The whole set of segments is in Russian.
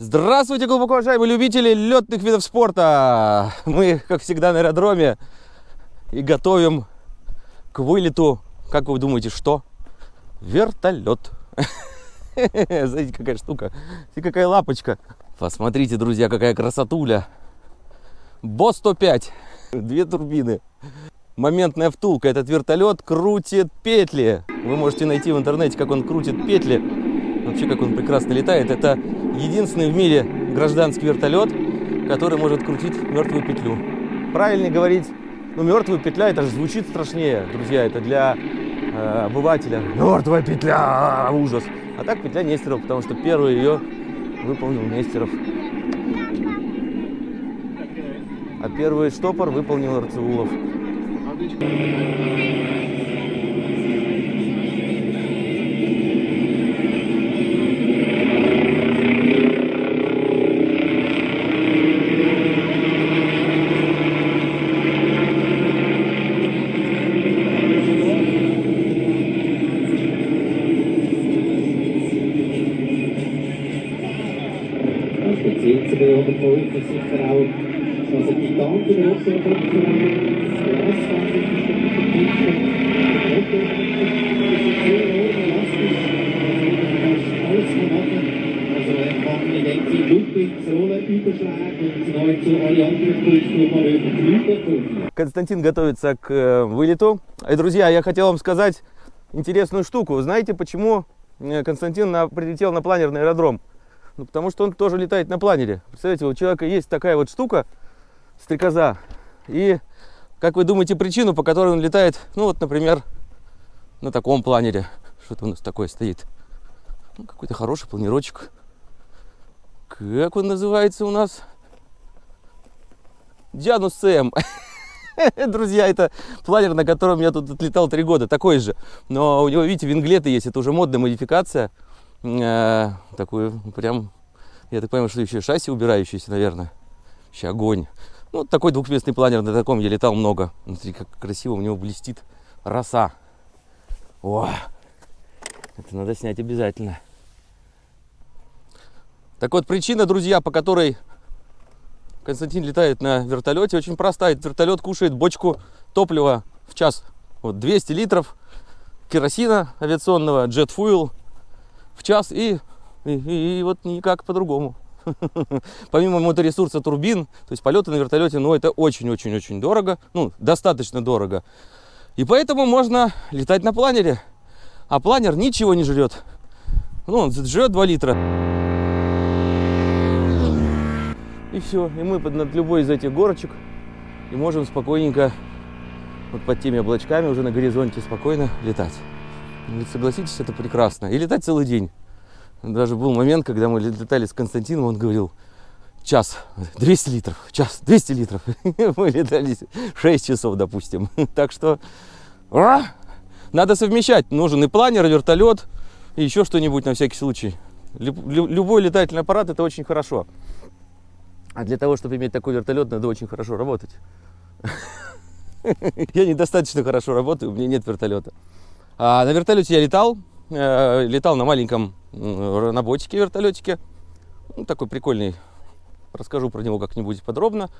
Здравствуйте, глубоко уважаемые любители летных видов спорта! Мы, как всегда, на аэродроме и готовим к вылету, как вы думаете, что? Вертолет. Знаете, какая штука? И какая лапочка. Посмотрите, друзья, какая красотуля. БО-105. Две турбины. Моментная втулка. Этот вертолет крутит петли. Вы можете найти в интернете, как он крутит петли. Вообще, как он прекрасно летает. Это единственный в мире гражданский вертолет, который может крутить мертвую петлю. Правильнее говорить, ну, мертвая петля, это же звучит страшнее, друзья, это для э, обывателя. Мертвая петля, ужас. А так петля Нестеров, потому что первый ее выполнил Нестеров. А первый штопор выполнил Арцеулов. Speziell Константин готовится к э, вылету. И, друзья, я хотел вам сказать интересную штуку. Знаете, почему э, Константин на- прилетел на планерный аэродром? Ну, потому что он тоже летает на планере. Представляете, у человека есть такая вот штука, стрекоза. И как вы думаете причину, по которой он летает, ну вот, например, на таком планере? Что-то у нас такое стоит. Ну, какой-то хороший планирочек. Как он называется у нас? Дианус СМ. Друзья, это планер, на котором я тут отлетал три года, такой же. Но у него, видите, винглеты есть, это уже модная модификация. Э, Такую прям, я так понимаю, что еще шасси убирающиеся, наверное. Еще огонь. Ну, такой двухместный планер, на таком я летал много. Смотри, как красиво у него блестит роса. О, это надо снять обязательно. Так вот, причина, друзья, по которой Константин летает на вертолете, очень простая. Вертолет кушает бочку топлива в час. Вот 200 литров керосина авиационного, Jet Fuel в час и, и, и- и вот никак по-другому. Помимо моторесурса турбин, то есть полеты на вертолете, ну это очень-очень-очень дорого, ну достаточно дорого. И поэтому можно летать на планере. А планер ничего не жрет. Ну, он жрет 2 литра. И все. И мы под, над любой из этих горочек и можем спокойненько, вот под теми облачками уже на горизонте спокойно летать. Ведь согласитесь, это прекрасно. И летать целый день. Даже был момент, когда мы летали с Константином, он говорил, час, 200 литров, час, 200 литров. Мы летали 6 часов, допустим. Так что а, надо совмещать. Нужен и планер, и вертолет, и еще что-нибудь на всякий случай. Люб- лю- Любой летательный аппарат это очень хорошо. А для того, чтобы иметь такой вертолет, надо очень хорошо работать. Я недостаточно хорошо работаю, у меня нет вертолета. А на вертолете я летал. э, Летал на маленьком ботике вертолетике. Ну, такой прикольный. Расскажу про него как-нибудь подробно.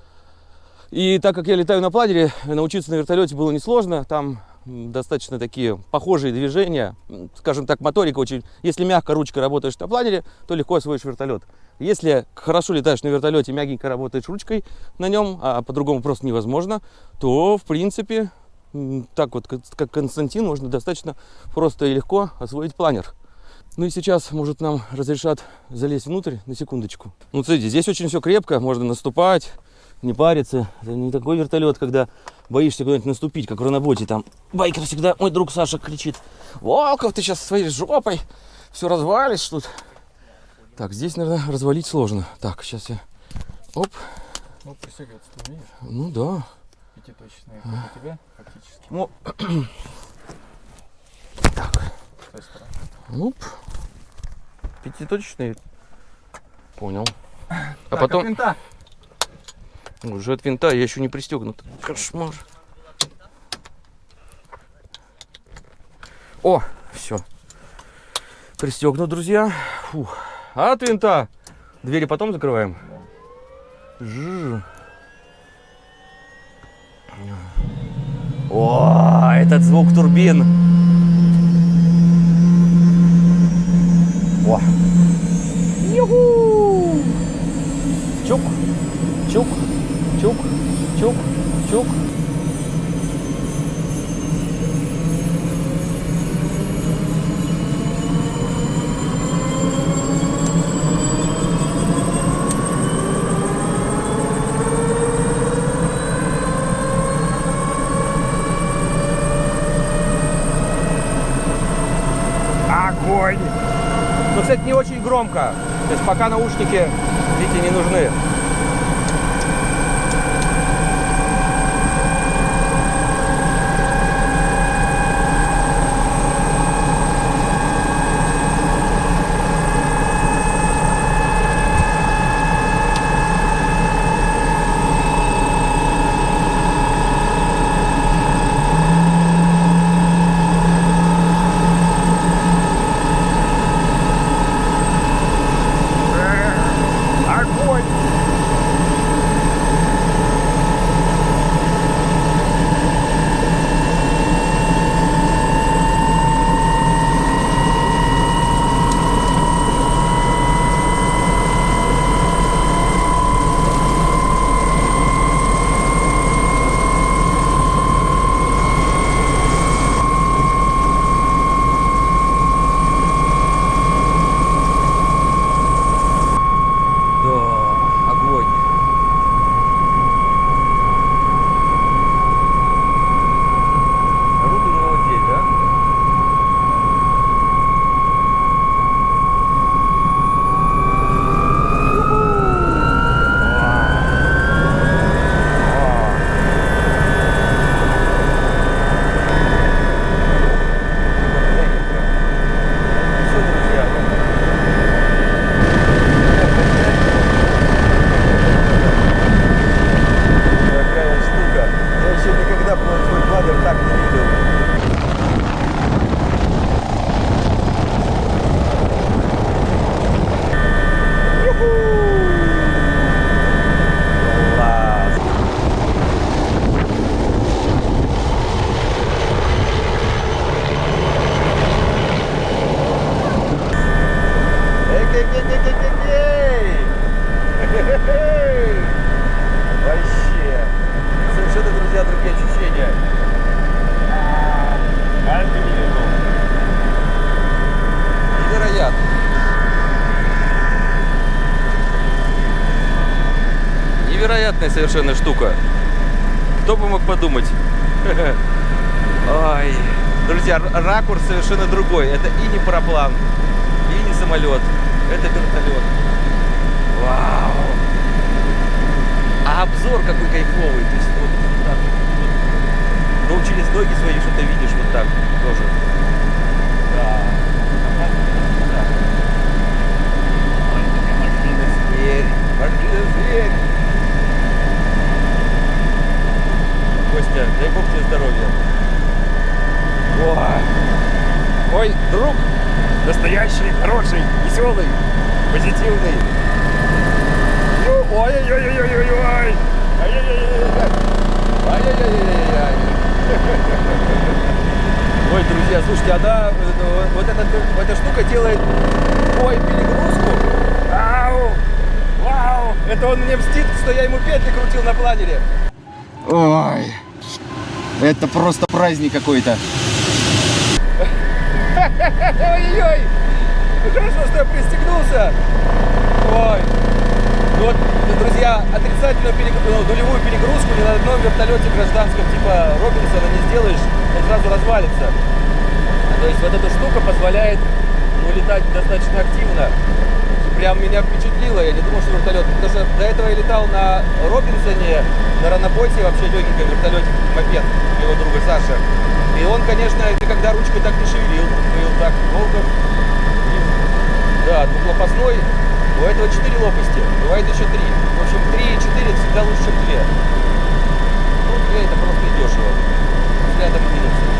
И так как я летаю на планере, научиться на вертолете было несложно. Там достаточно такие похожие движения. Скажем так, моторика очень... Если мягко ручкой работаешь на планере, то легко освоишь вертолет. Если хорошо летаешь на вертолете, мягенько работаешь ручкой на нем, а по-другому просто невозможно, то, в принципе, так вот, как Константин, можно достаточно просто и легко освоить планер. Ну и сейчас, может, нам разрешат залезть внутрь на секундочку. Ну, смотрите, здесь очень все крепко, можно наступать, не париться. Это не такой вертолет, когда боишься куда-нибудь наступить, как в раноботе. Там байкер всегда, мой друг Саша кричит, Волков, ты сейчас своей жопой все развалишь тут. Так, здесь, наверное, развалить сложно. Так, сейчас я... Оп, Ну, присягаться ты умеешь. ну да. Пятиточные, как у тебя, фактически. Ну, С той стороны. оп. Пятиточный. Понял. А Так, потом... Уже от винта, я еще не пристегнут. Кошмар. О, все. Пристегнут, друзья. Фух. От винта Двери потом закрываем? Жу. О, этот звук турбин. О. Юху! Чук, чук, чук, чук, чук. Огонь! Ну, кстати, не очень громко. То есть пока наушники, видите, не нужны. Кто бы мог подумать? Ой. Друзья, ракурс совершенно другой. Это и не параплан, и не самолет. Это вертолет. Вау. А обзор какой кайфовый. То есть вот, так вот, вот. Ну, через ноги свои что-то видишь вот так тоже. Да. Да. Зверь. Машина зверь. Костя, дай бог тебе здоровья. Ой. Мой друг настоящий, хороший, веселый, позитивный. Ну, Ой-ой-ой-ой-ой-ой! Ай-яй-яй-яй-яй! Ой, друзья, слушайте, она, э, вот эта, вот эта штука делает ой, перегрузку. Ау! Вау! Это он мне мстит, что я ему петли крутил на планере. Ой, это просто праздник какой-то. Ой-ой-ой! Хорошо, что я пристегнулся. Ой. Ну вот, друзья, отрицательную перегрузку, нулевую перегрузку ни на одном вертолете гражданском типа Робинсона не сделаешь, он сразу развалится. То есть вот эта штука позволяет ну, летать достаточно активно. Прям меня впечатлило, я не думал, что вертолет. Потому что до этого я летал на Робинсоне, на Раноботе, вообще легеньком вертолете, мопед моего друга Саши. И он, конечно, никогда ручкой так не шевелил. Был так долго. Да, двухлопастной. У этого 4 лопасти, бывает еще 3. В общем, 3 и 4 это всегда лучше, чем 2. Ну, 2 это просто и дешево. Взглядом минус.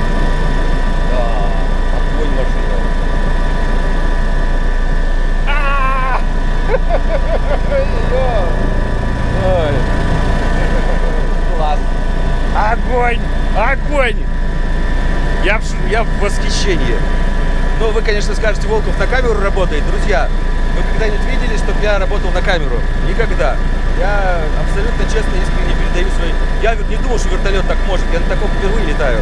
Класс. Огонь! Огонь! Я, я в восхищении. Ну, вы, конечно, скажете, Волков на камеру работает. Друзья, вы когда-нибудь видели, чтобы я работал на камеру? Никогда. Я абсолютно честно, искренне передаю свой. Я не думал, что вертолет так может. Я на таком впервые летаю.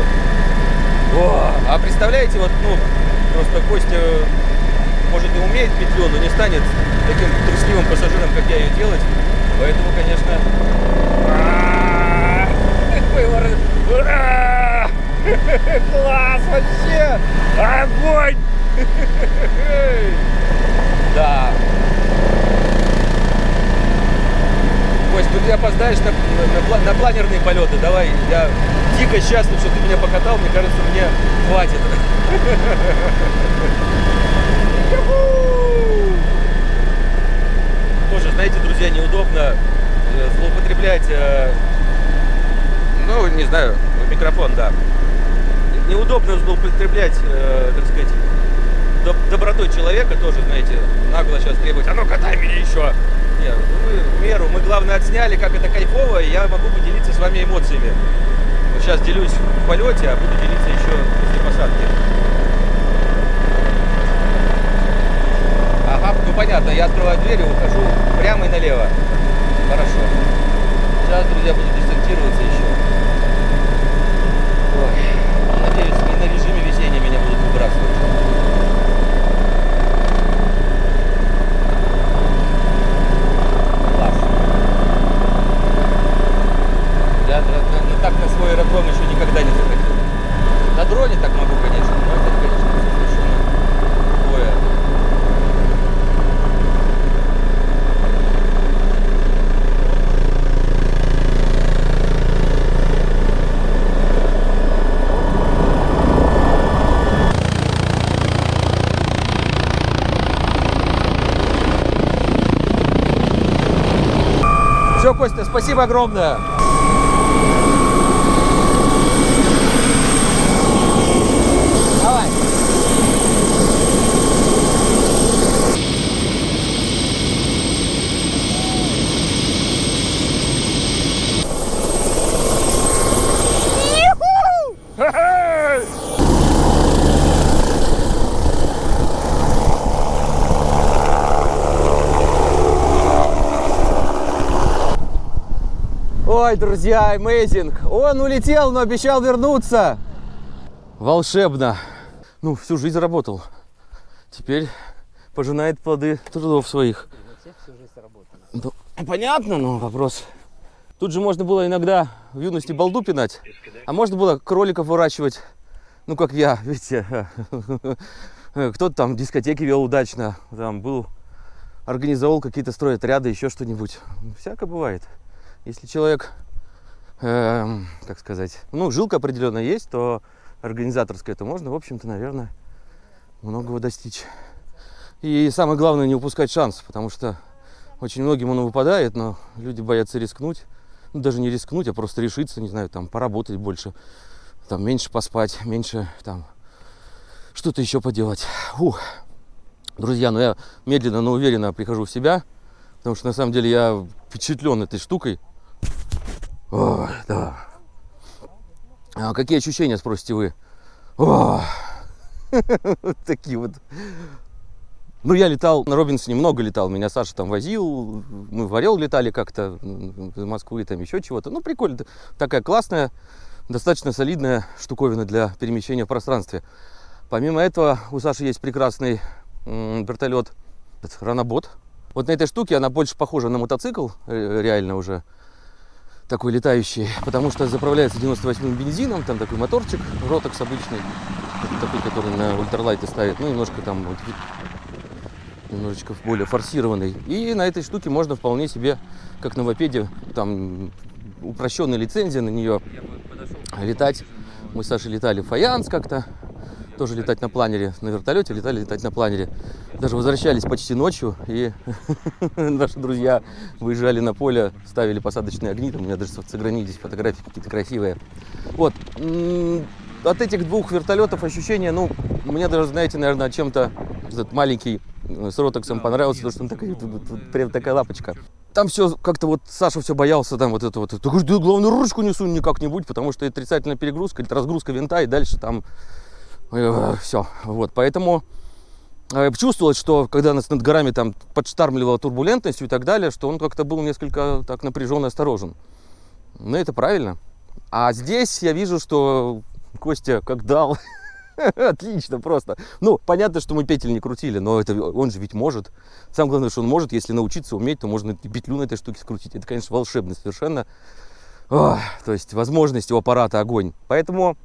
О, а представляете, вот, ну, просто Костя может, и умеет петлю, но не станет таким трусливым пассажиром, как я ее делать. Поэтому, конечно... Класс вообще! Огонь! Да. Кость, ну ты опоздаешь на, на- на планерные полеты. Давай, я дико счастлив, что ты меня покатал. Мне кажется, мне хватит. Тоже, знаете, друзья, неудобно э, злоупотреблять, э, ну, не знаю, микрофон, да. Неудобно злоупотреблять, э, так сказать, доб- добротой человека тоже, знаете, нагло сейчас требовать, а ну катай меня еще. Нет, мы в меру, мы главное отсняли, как это кайфово, и я могу поделиться с вами эмоциями. Сейчас делюсь в полете, а буду делиться еще после посадки. Ага, ну понятно, я открываю дверь и ухожу прямо и налево. Хорошо. Сейчас, друзья, буду десантироваться еще. Ой, надеюсь, не на режиме весеннего меня будут выбрасывать. Класс. Я на- так на свой аэродром еще никогда не заходил. На дроне так могу, конечно, но это, конечно, совершенно другое. Все, Костя, спасибо огромное. Давай. Ой, друзья, amazing. Он улетел, но обещал вернуться. Волшебно. Ну, всю жизнь работал. Теперь пожинает плоды трудов своих. Ну, понятно, но вопрос. Тут же можно было иногда в юности балду пинать, а можно было кроликов выращивать, ну, как я, видите. Кто-то там дискотеки вел удачно, там был, организовал какие-то стройотряды, еще что-нибудь. Всяко бывает. Если человек, эм, как сказать, ну, жилка определенная есть, то организаторская, то можно, в общем-то, наверное, многого достичь. И самое главное, не упускать шанс, потому что очень многим он выпадает, но люди боятся рискнуть. Ну, даже не рискнуть, а просто решиться, не знаю, там, поработать больше, там, меньше поспать, меньше, там, что-то еще поделать. Ух. Друзья, ну я медленно, но уверенно прихожу в себя, потому что на самом деле я впечатлен этой штукой. Ой, да. А какие ощущения, спросите вы? О, такие вот. Ну, я летал на Робинсоне, много летал. Меня Саша там возил. Мы в Орел летали как-то, из Москвы, там еще чего-то. Ну, прикольно. Такая классная, достаточно солидная штуковина для перемещения в пространстве. Помимо этого, у Саши есть прекрасный вертолет, Ранобот. Вот на этой штуке она больше похожа на мотоцикл, э, реально уже такой летающий, потому что заправляется 98-м бензином, там такой моторчик, ротокс обычный, такой, который на ультралайте ставит, ну, немножко там вот немножечко более форсированный. И на этой штуке можно вполне себе, как на мопеде, там упрощенная лицензия на нее, летать. Мы с Сашей летали в Фаянс как-то, тоже летать на планере, на вертолете летали летать на планере. Даже возвращались почти ночью, и наши друзья выезжали на поле, ставили посадочные огни, там у меня даже сохранились фотографии какие-то красивые. Вот. От этих двух вертолетов ощущения, ну, мне даже, знаете, наверное, чем-то этот маленький э, с ротоксом понравился, потому что он такой, вот- вот- вот прям такая лапочка. там все как-то вот Саша все боялся там вот это вот. Ты говоришь, да главное ручку не сунь никак-нибудь, потому что отрицательная перегрузка, это разгрузка винта, и дальше там все. Вот, поэтому э, чувствовалось, что когда нас над горами там подштармливала турбулентностью и так далее, что он как-то был несколько так напряжен и осторожен. Ну, это правильно. А здесь я вижу, что Костя как дал. Отлично, просто. Ну, понятно, что мы петель не крутили, но это он же ведь может. Самое главное, что он может, если научиться уметь, то можно петлю на этой штуке скрутить. Это, конечно, волшебно совершенно. Ох, то есть возможность у аппарата огонь. Поэтому,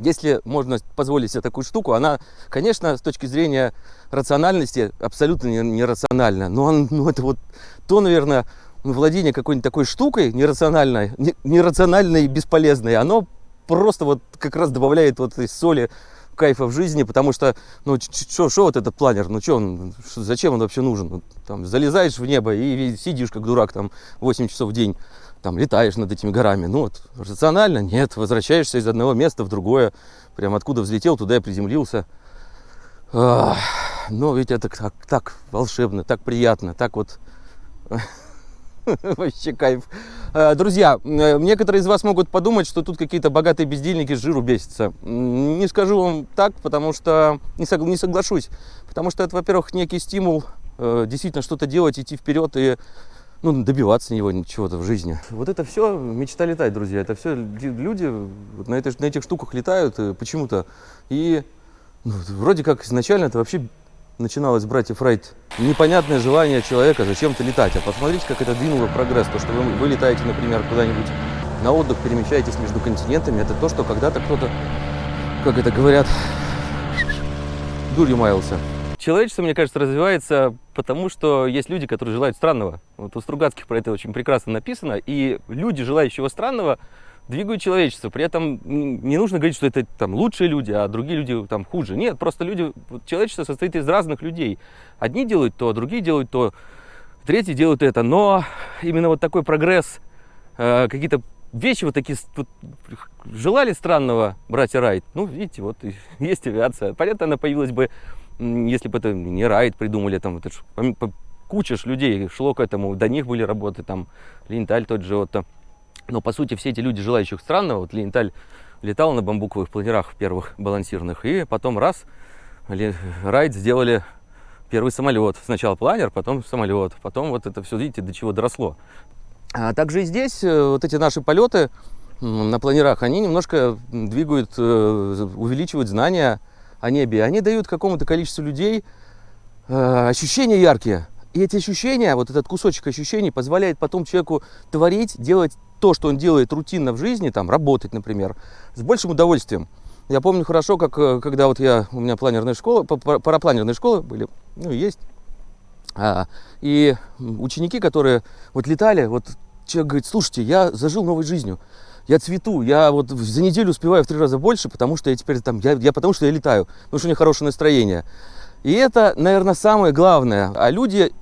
если можно позволить себе такую штуку, она, конечно, с точки зрения рациональности абсолютно нерациональна. Но он, ну, это вот то, наверное, владение какой-нибудь такой штукой нерациональной, нерациональной и бесполезной, оно просто вот как раз добавляет вот этой соли кайфа в жизни, потому что, ну, что вот этот планер, ну, что он, зачем он вообще нужен? Ну, там, залезаешь в небо и сидишь как дурак там 8 часов в день, там, летаешь над этими горами. Ну, вот, рационально? Нет, возвращаешься из одного места в другое, прям откуда взлетел, туда и приземлился. Но ведь это так, так волшебно, так приятно, так вот Вообще кайф. Э, друзья, э, некоторые из вас могут подумать, что тут какие-то богатые бездельники с жиру бесятся. Не скажу вам так, потому что не, согла не соглашусь. Потому что это, во-первых, некий стимул э, действительно что-то делать, идти вперед и ну, добиваться него чего-то в жизни. Вот это все мечта летать, друзья. Это все люди на, этой, на этих штуках летают почему-то. И ну, вроде как изначально это вообще начиналось, братьев Райт, непонятное желание человека зачем-то летать. А посмотрите, как это двинуло прогресс. То, что вы, вы летаете, например, куда-нибудь на отдых, перемещаетесь между континентами, это то, что когда-то кто-то, как это говорят, дурью маялся. Человечество, мне кажется, развивается потому, что есть люди, которые желают странного. Вот у Стругацких про это очень прекрасно написано. И люди, желающего странного, двигают человечество. При этом не нужно говорить, что это там лучшие люди, а другие люди там хуже. Нет, просто люди, человечество состоит из разных людей. Одни делают то, другие делают то, третьи делают это. Но именно вот такой прогресс, э, какие-то вещи вот такие, вот, желали странного братья Райт. Ну, видите, вот есть авиация. Понятно, она появилась бы, если бы это не Райт придумали, там, это ж, куча ж людей шло к этому, до них были работы, там, Линталь тот же, вот, там, но, по сути, все эти люди, желающих странного, вот Линталь летал на бамбуковых планерах первых балансирных, и потом раз, Райд сделали первый самолет. Сначала планер, потом самолет, потом вот это все, видите, до чего доросло. А также и здесь э, вот эти наши полеты на планерах, они немножко двигают, э, увеличивают знания о небе. Они дают какому-то количеству людей э, ощущения яркие. И эти ощущения, вот этот кусочек ощущений позволяет потом человеку творить, делать то, что он делает рутинно в жизни, там, работать, например, с большим удовольствием. Я помню хорошо, как э, когда вот я, у меня планерная школа, парапланерные школы были, ну, есть. А, и ученики, которые вот летали, вот человек говорит, слушайте, я зажил новой жизнью, я цвету, я вот за неделю успеваю в три раза больше, потому что я теперь там, я, я потому что я летаю, потому что у меня хорошее настроение. И это, наверное, самое главное. А люди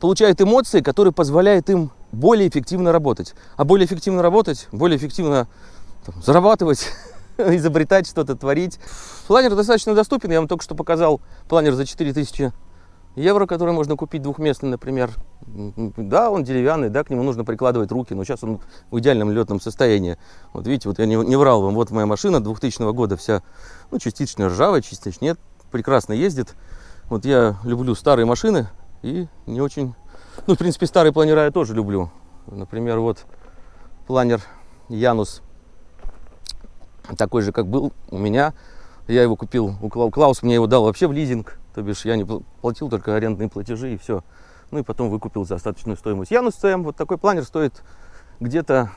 получают эмоции, которые позволяют им более эффективно работать. А более эффективно работать, более эффективно там, зарабатывать, изобретать что-то, творить. Планер достаточно доступен. Я вам только что показал планер за 4000 евро, который можно купить двухместный, например. Да, он деревянный, да, к нему нужно прикладывать руки, но сейчас он в идеальном летном состоянии. Вот видите, вот я не, не врал вам, вот моя машина 2000 года вся, ну, частично ржавая, частично нет, прекрасно ездит. Вот я люблю старые машины и не очень... Ну, в принципе, старые планера я тоже люблю. Например, вот планер Янус такой же, как был у меня. Я его купил у Клаус, мне его дал вообще в лизинг. То бишь я не платил только арендные платежи и все. Ну и потом выкупил за остаточную стоимость. Янус ЦМ, вот такой планер стоит где-то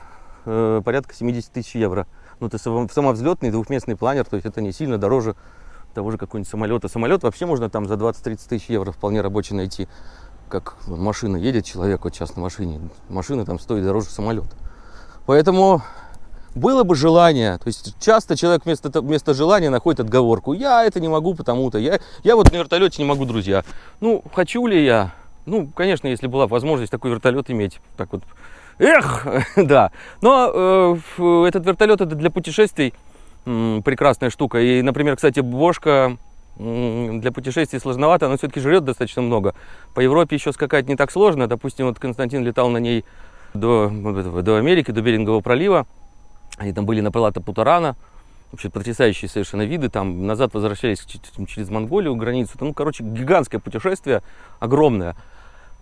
э, порядка 70 тысяч евро. Ну, это самовзлетный двухместный планер, то есть это не сильно дороже того же какой-нибудь самолета. Самолет вообще можно там за 20-30 тысяч евро вполне рабочий найти. Как машина едет человек вот сейчас на машине, машина там стоит дороже самолета. Поэтому было бы желание, то есть часто человек вместо, вместо желания находит отговорку. Я это не могу потому-то, я, я вот на вертолете не могу, друзья. Ну, хочу ли я? Ну, конечно, если была возможность такой вертолет иметь, так вот, эх, да. Но э, этот вертолет это для путешествий прекрасная штука. И, например, кстати, Бошка для путешествий сложновато, она все-таки жрет достаточно много. По Европе еще скакать не так сложно. Допустим, вот Константин летал на ней до, до Америки, до Берингового пролива. Они там были на Палата Путарана. Вообще потрясающие совершенно виды. Там назад возвращались через Монголию, границу. Там, ну, короче, гигантское путешествие, огромное.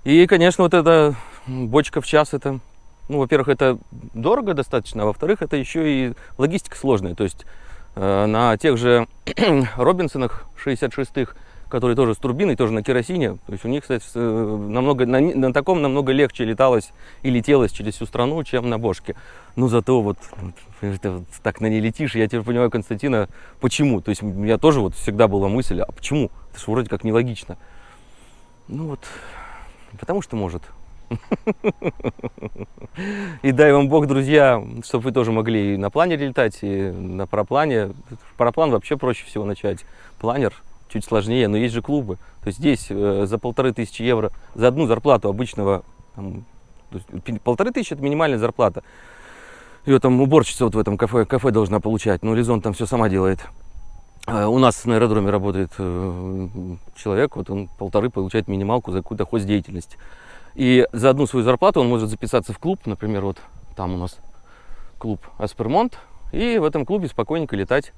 И, конечно, вот эта бочка в час, это, ну, во-первых, это дорого достаточно, а во-вторых, это еще и логистика сложная. То есть э, на тех же Робинсонах 66-х, которые тоже с турбиной, тоже на керосине, то есть у них, кстати, э, намного, на, на таком намного легче леталось и летелось через всю страну, чем на бошке. Ну, зато вот это вот так на ней летишь, я теперь понимаю Константина, почему. То есть у меня тоже вот всегда была мысль, а почему? Это же вроде как нелогично. Ну вот, потому что может. И дай вам Бог, друзья, чтобы вы тоже могли и на планере летать, и на параплане. Параплан вообще проще всего начать. Планер чуть сложнее, но есть же клубы. То есть здесь э, за полторы тысячи евро, за одну зарплату обычного, там, полторы тысячи это минимальная зарплата. Ее там уборщица вот в этом кафе, кафе должна получать, но Лизон там все сама делает. А У нас на аэродроме работает э, человек, вот он полторы получает минималку за какую-то хоздеятельность. И за одну свою зарплату он может записаться в клуб, например, вот там у нас клуб Аспермонт, и в этом клубе спокойненько летать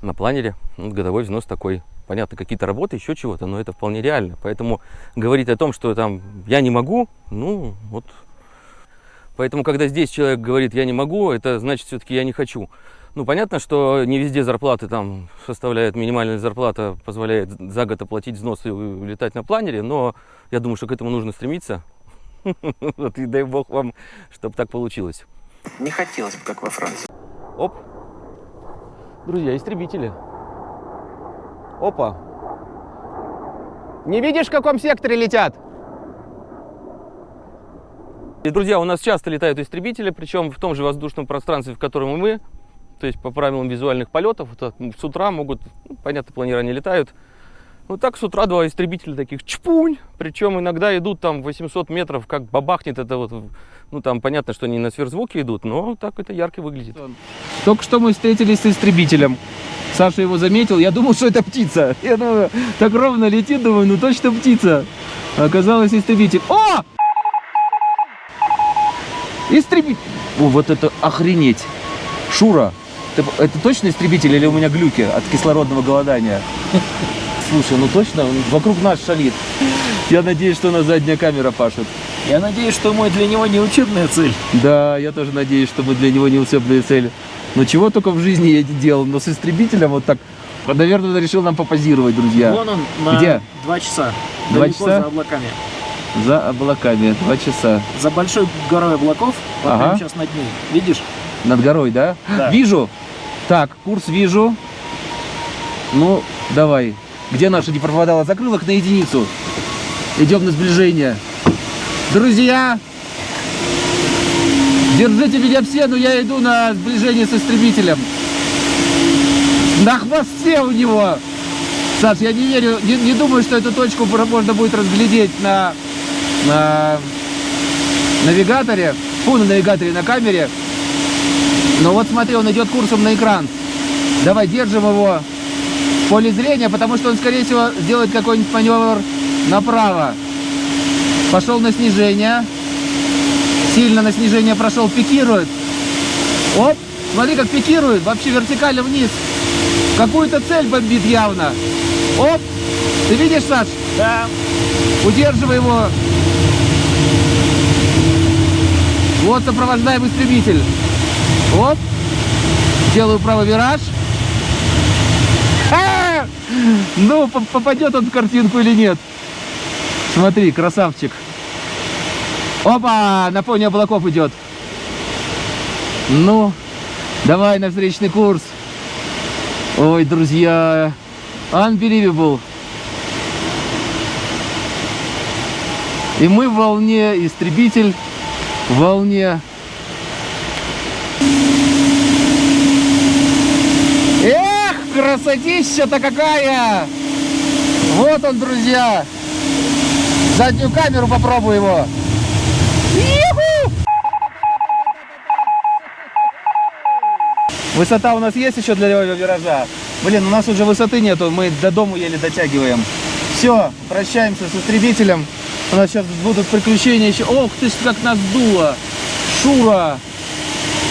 на планере. Вот годовой взнос такой. Понятно, какие-то работы, еще чего-то, но это вполне реально. Поэтому говорить о том, что там я не могу, ну вот. Поэтому, когда здесь человек говорит я не могу, это значит все-таки я не хочу. Ну, понятно, что не везде зарплаты там составляют, минимальная зарплата позволяет за год оплатить взнос и летать на планере, но я думаю, что к этому нужно стремиться. Вот и дай бог вам, чтобы так получилось. Не хотелось бы, как во Франции. Оп. Друзья, истребители. Опа. Не видишь, в каком секторе летят? И, друзья, у нас часто летают истребители, причем в том же воздушном пространстве, в котором и мы. То есть по правилам визуальных полетов. Вот так, с утра могут, ну, понятно, планера не летают. Вот так с утра два истребителя таких чпунь. Причем иногда идут там 800 метров, как бабахнет это вот. Ну там понятно, что они на сверхзвуке идут, но так это ярко выглядит. Только что мы встретились с истребителем. Саша его заметил, я думал, что это птица. Я думаю, так ровно летит, думаю, ну точно птица. Оказалось истребитель. О! Истребитель. О, вот это охренеть. Шура, ты- это точно истребитель или у меня глюки от кислородного голодания? Слушай, ну точно, он вокруг нас шалит. Я надеюсь, что на задняя камера пашет. Я надеюсь, что мой для него не учебная цель. Да, я тоже надеюсь, что мы для него не учебная цель. Но чего только в жизни я не делал, но с истребителем вот так, наверное, решил нам попозировать, друзья. Вон он на Где? два часа. Два Далеко часа? за облаками. За облаками, два часа. За большой горой облаков, вот Ага. сейчас над ней. Видишь? Над горой, да? Да. Вижу. Так, курс вижу. Ну, давай. Где наша гиперпроводала? Закрыл их на единицу. Идем на сближение. Друзья, держите меня все, но я иду на сближение с истребителем. На хвосте у него. Саш, я не верю, не, не думаю, что эту точку можно будет разглядеть на, на навигаторе. Фу, на навигаторе, на камере. Но вот смотри, он идет курсом на экран. Давай держим его поле зрения, потому что он, скорее всего, сделает какой-нибудь маневр направо. Пошел на снижение. Сильно на снижение прошел, пикирует. Оп, смотри, как пикирует, вообще вертикально вниз. Какую-то цель бомбит явно. Оп, ты видишь, Саш? Да. Удерживай его. Вот сопровождаем истребитель. Оп. Делаю правый вираж. А! Ну, по- попадет он в картинку или нет. Смотри, красавчик. Опа, на фоне облаков идет. Ну, давай на встречный курс. Ой, друзья, unbelievable. И мы в волне, истребитель в волне. Эх, красотища-то какая! Вот он, друзья. Заднюю камеру попробую его. Высота у нас есть еще для левого виража? Блин, у нас уже высоты нету, мы до дому еле дотягиваем. Все, прощаемся с истребителем. У нас сейчас будут приключения еще. Ох ты ж, как нас дуло. Шура.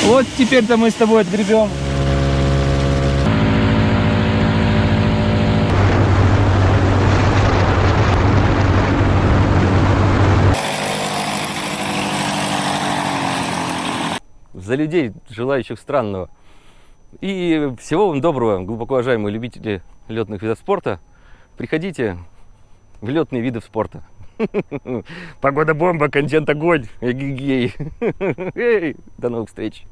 Вот теперь-то мы с тобой отгребем. За людей, желающих странного. И всего вам доброго, глубоко уважаемые любители летных видов спорта. Приходите в летные виды спорта. Погода бомба, контент огонь. Эгегей. Эй, До новых встреч.